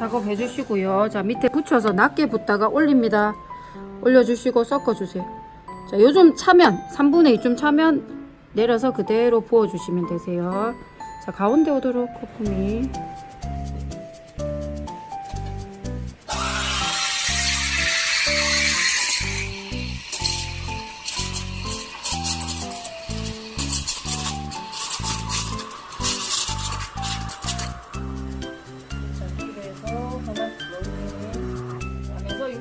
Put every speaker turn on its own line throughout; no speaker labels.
작업해 주시고요. 자, 밑에 붙여서 낮게 붓다가 올립니다. 올려주시고 섞어주세요. 자, 요즘 차면, 3분의 2쯤 차면 내려서 그대로 부어주시면 되세요. 자, 가운데 오도록 거품이.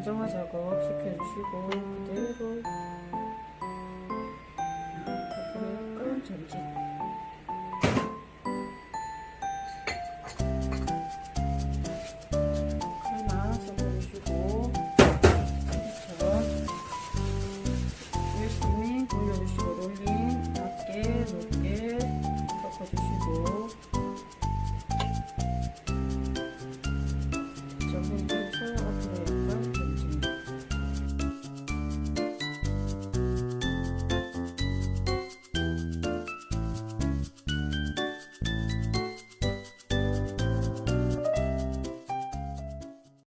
안정화 작업 시켜주시고 그대로. 앞으로 약간 전진 열심히 돌려주시고.